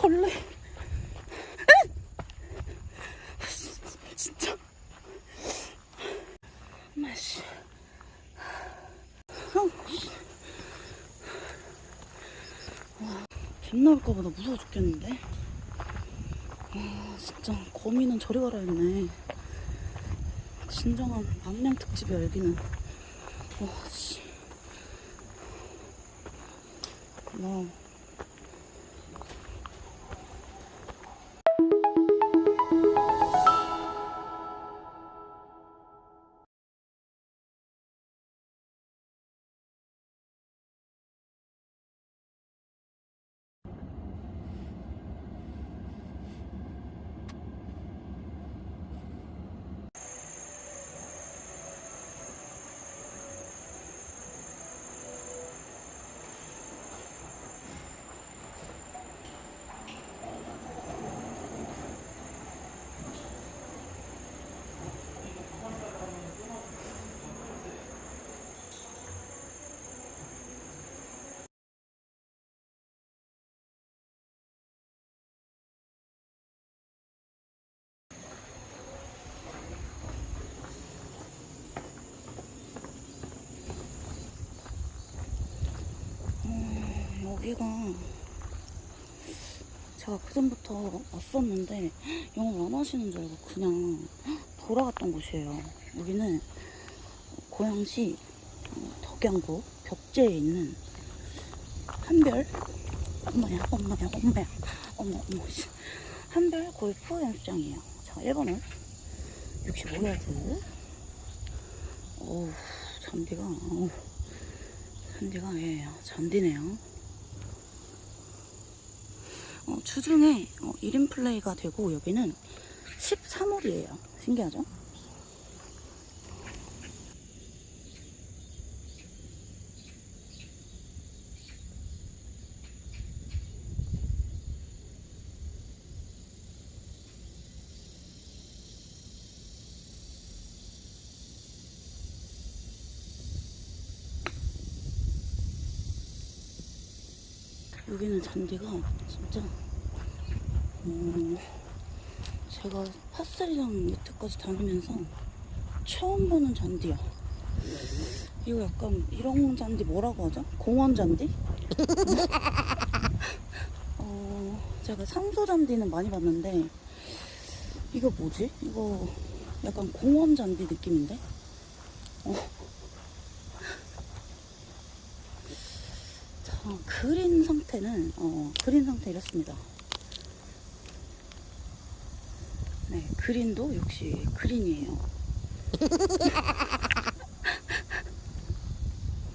벌레. 진짜. 마씨. 아우, 씨. 와, 뱀 나올까보다 무서워 죽겠는데? 와, 진짜 거미는 저리 가라 했네. 진정한 망냥 특집이야, 여기는. 와, 씨. 와. 여 제가 그전부터 왔었는데 영어 안 하시는 줄 알고 그냥 돌아갔던 곳이에요. 여기는 고양시 어, 덕양구 벽제에 있는 한별 엄마야 엄마야 엄마야 어머 어머 씨. 한별 골프 연습장이에요. 자 1번은 65야드 어우 잔디가 어우 잔디가 예 잔디네요. 어, 주중에 어, 1인 플레이가 되고 여기는 13홀이에요. 신기하죠? 여기는 잔디가 진짜 음, 제가 파스리랑 여태까지 다니면서 처음 보는 잔디야. 이거 약간 이런 잔디 뭐라고 하죠? 공원 잔디? 어, 제가 산소 잔디는 많이 봤는데 이거 뭐지? 이거 약간 공원 잔디 느낌인데? 어. 자, 그린 상태는 어, 그린 상태 이렇습니다. 네, 그린도 역시 그린이에요.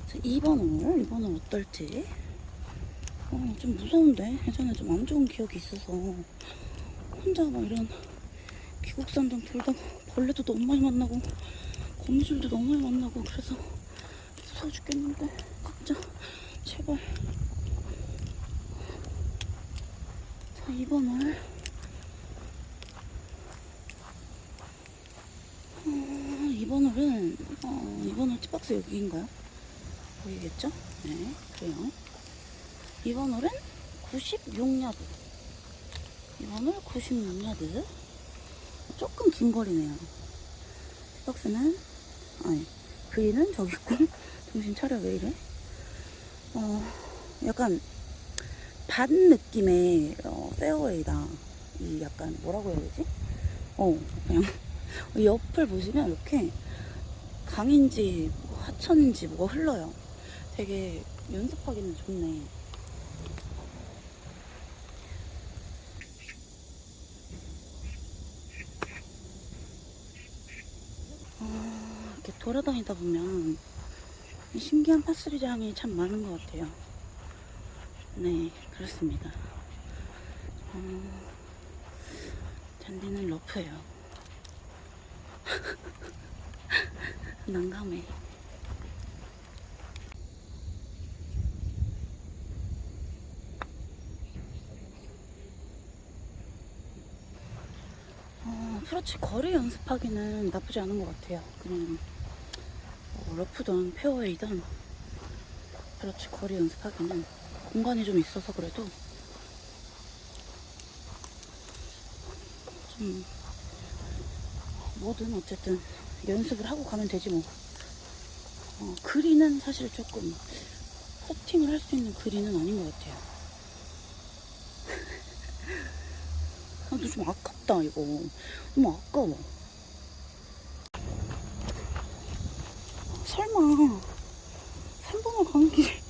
자, 2번 홀, 2번 홀 어떨지. 어, 좀 무서운데? 예전에 좀 안 좋은 기억이 있어서 혼자 막 이런 귀국산점 돌다가 벌레도 너무 많이 만나고 거미줄도 너무 많이 만나고 그래서 무서워 죽겠는데 진짜 제발 자 2번 홀 어, 2번 홀은 어, 2번 홀 티박스 여기인가요? 보이겠죠? 네 그래요. 2번 홀은 96야드. 2번 홀 96야드. 조금 긴 거리네요. 티박스는 아니 그리는 저기 있고 정신 차려 왜 이래? 어 약간 반 느낌의 어, 페어웨이다 이 약간 뭐라고 해야 되지 어 그냥 이 옆을 보시면 이렇게 강인지 뭐 하천인지 뭐가 흘러요. 되게 연습하기는 좋네. 아, 이렇게 돌아다니다 보면 신기한 파스리장이 참 많은 것 같아요. 네, 그렇습니다. 어, 잔디는 러프예요. 난감해. 어, 프로치 거리 연습하기는 나쁘지 않은 것 같아요. 그냥 어, 러프든 페어웨이든 프로치 거리 연습하기는 공간이 좀 있어서 그래도 좀 뭐든 어쨌든 연습을 하고 가면 되지 뭐. 어, 그리는 사실 조금 퍼팅을 할 수 있는 그리는 아닌 것 같아요. 아, 근데 좀 아깝다 이거. 너무 아까워. 설마 3번을 가는 길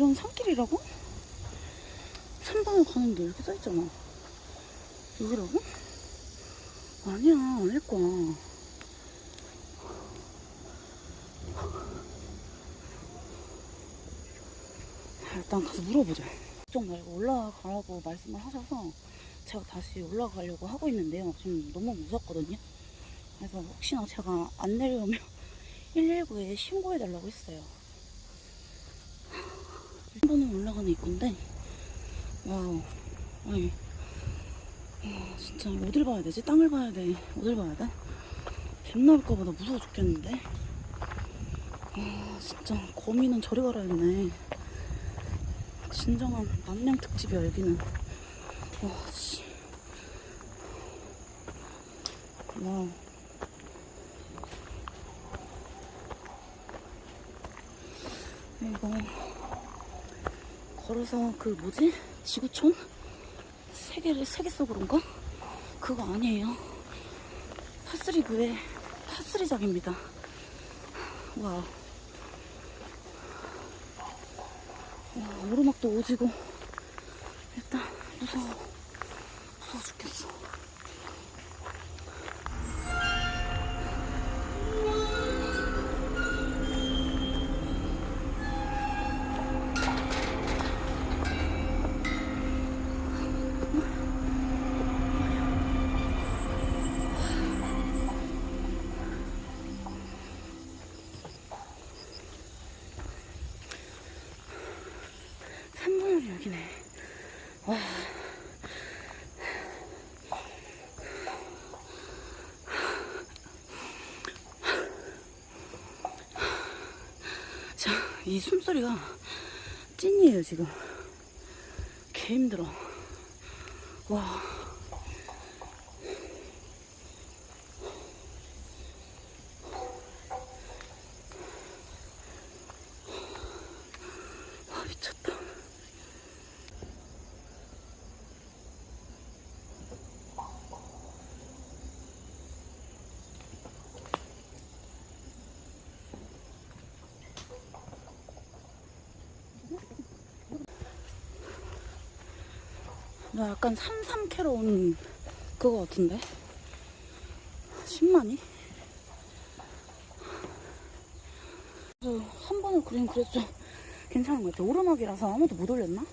이런 산길이라고? 3번을 가는 길 이렇게 써있잖아. 여기라고? 아니야 아닐 거야. 자, 일단 가서 물어보자. 걱정 말고 올라가라고 말씀을 하셔서 제가 다시 올라가려고 하고 있는데요. 지금 너무 무섭거든요. 그래서 혹시나 제가 안 내려오면 119에 신고해달라고 했어요. 한 번은 올라가는 입구인데, wow. 아니, 와, 진짜 어딜 봐야 되지? 땅을 봐야 돼? 어딜 봐야 돼? 뱀 나올까보다 무서워 죽겠는데? 아, 진짜 거미는 저리 가라 했네. 진정한 남양 특집이야, 여기는. 와, 씨. 와우. 이거 걸어서 그 뭐지? 지구촌? 세계를 세계 속으로인가? 그거 아니에요. 파스리브의 파스리장입니다. 와우. 와, 오르막도 오지고 일단. 무서워 죽겠어. 삼번은 여기네. 와. 자, 이 숨소리가 찐이에요, 지금. 개 힘들어. 와. 와, 나 약간 삼삼캐로 온 그거 같은데? 10만이? 그래서 3번을 그린 그래도 좀 괜찮은 것 같아. 오르막이라서 아무도 못 올렸나?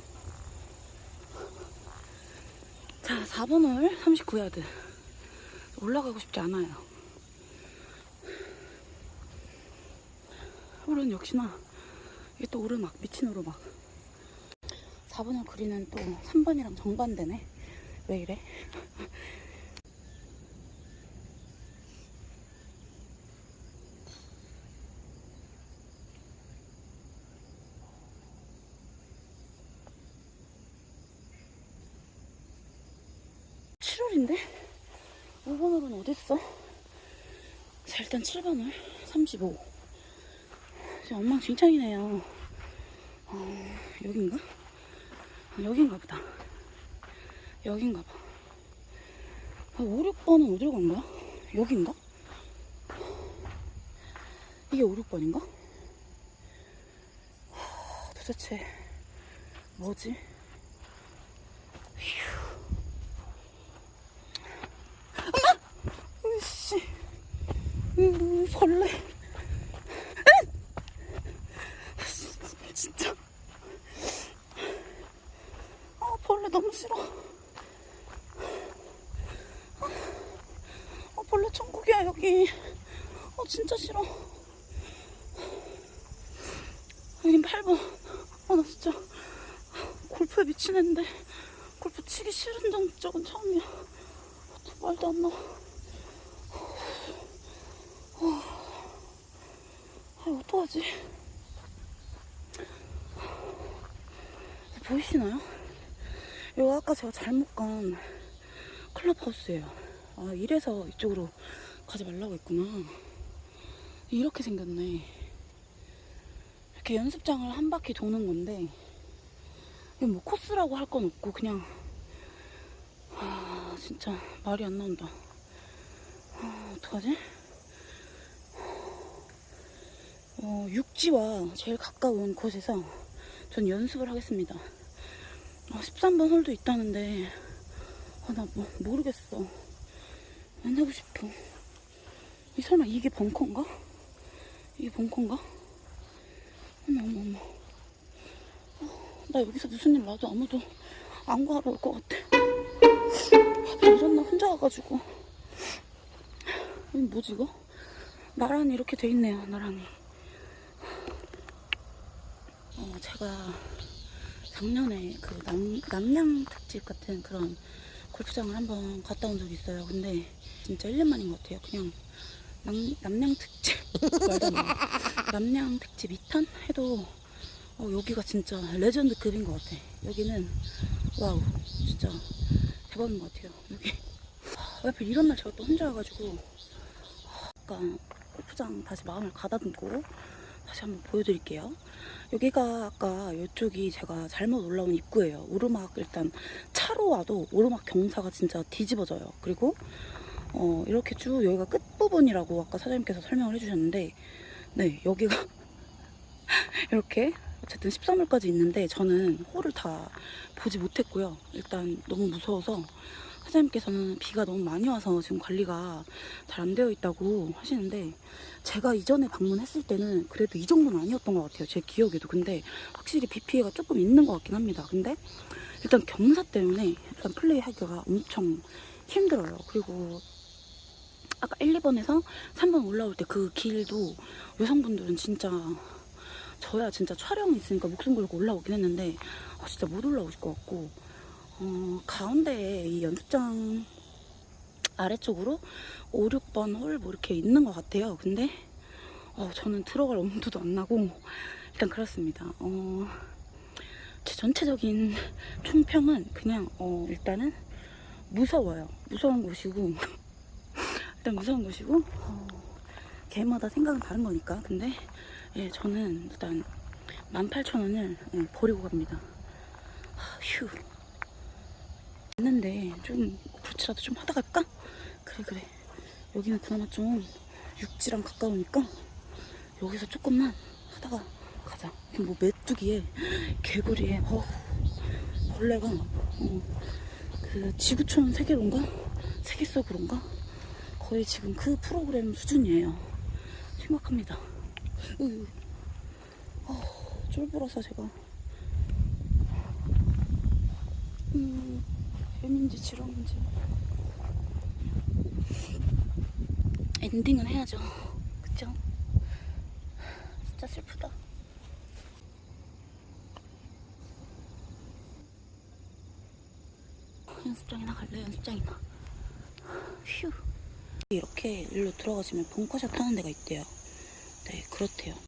자, 4번을 39야드. 올라가고 싶지 않아요. 홀은 역시나 이게 또 오르막, 미친 오르막. 4번을 그리는 또 3번이랑 정반대네. 왜 이래? 칠월인데 5번 홀은 어딨어? 자, 일단 7번을 35. 지금 엉망진창이네요. 어, 여긴가? 아, 여긴가 보다. 여긴가 봐. 아, 5, 6번은 어디로 간 거야? 여긴가? 이게 5, 6번인가? 도대체 뭐지? 휴. 엄마! 으씨. 으, 벌레. 으! 진짜. 아, 벌레 너무 싫어. 아, 벌레 천국이야, 여기. 아, 진짜 싫어. 여긴 8번. 아, 나 진짜 골프에 미치는데 골프 치기 싫은 적은 처음이야. 말도 안 나와. 아, 어떡하지? 보이시나요? 이거 아까 제가 잘못 간 클럽하우스예요. 아 이래서 이쪽으로 가지 말라고 했구나 이렇게 생겼네 이렇게 연습장을 한 바퀴 도는 건데 이게 뭐 코스라고 할 건 없고 그냥 아 진짜 말이 안 나온다 아, 어떡하지? 어, 육지와 제일 가까운 곳에서 전 연습을 하겠습니다. 아, 13번 홀도 있다는데 아, 나 뭐, 모르겠어. 안 하고 싶어. 이 설마 이게 벙커인가? 이게 벙커인가? 어머 어머 어머. 어, 나 여기서 무슨 일 나도 아무도 안 구하러 올 것 같아. 아, 이런 날 혼자 와가지고. 이거 뭐지 이거? 나란히 이렇게 돼 있네요. 나란히. 어, 제가 작년에 그 남, 남양 특집 같은 그런 골프장을 한번 갔다 온 적이 있어요. 근데 진짜 1년 만인 것 같아요. 그냥 납, 납량 특집. 납량 특집 2탄 해도 어, 여기가 진짜 레전드급인 것 같아. 여기는 wow 진짜 대박인 것 같아요. 여기 왜 하필 이런 날 제가 또 혼자 와가지고 약간 골프장 다시 마음을 가다듬고 다시 한번 보여드릴게요. 여기가 아까 이쪽이 제가 잘못 올라온 입구예요. 오르막 일단 차로 와도 오르막 경사가 진짜 뒤집어져요. 그리고 어, 이렇게 쭉 여기가 끝부분이라고 아까 사장님께서 설명을 해주셨는데 네 여기가 이렇게 어쨌든 13월까지 있는데 저는 홀을 다 보지 못했고요. 일단 너무 무서워서 사장님께서는 비가 너무 많이 와서 지금 관리가 잘 안 되어 있다고 하시는데 제가 이전에 방문했을 때는 그래도 이 정도는 아니었던 것 같아요. 제 기억에도. 근데 확실히 비 피해가 조금 있는 것 같긴 합니다. 근데 일단 경사 때문에 일단 플레이하기가 엄청 힘들어요. 그리고 아까 1, 2번에서 3번 올라올 때 그 길도 여성분들은 진짜 저야 진짜 촬영이 있으니까 목숨 걸고 올라오긴 했는데 아, 진짜 못 올라오실 것 같고 어, 가운데에 이 연습장 아래쪽으로 5, 6번 홀 뭐 이렇게 있는 것 같아요. 근데 어, 저는 들어갈 엄두도 안 나고 일단 그렇습니다. 어, 제 전체적인 총평은 그냥 어, 일단은 무서워요. 무서운 곳이고 일단 무서운 곳이고 어, 개마다 생각은 다른 거니까 근데 예, 저는 일단 18,000원을 예, 버리고 갑니다. 하, 휴. 했는데 좀 그렇지라도 좀 하다 갈까? 그래 그래 여기는 그나마 좀 육지랑 가까우니까 여기서 조금만 하다가 가자 뭐 메뚜기에 개구리에 어, 벌레가 어, 그 지구촌 세계로인가? 세계 속으로인가? 거의 지금 그 프로그램 수준이에요 심각합니다 으, 어, 쫄보라서 제가 7인지 7호인지. 엔딩은 해야죠. 그쵸? 진짜 슬프다. 연습장이나 갈래 연습장이나. 휴. 이렇게 일로 들어가시면 벙커샷 하는 데가 있대요. 네 그렇대요.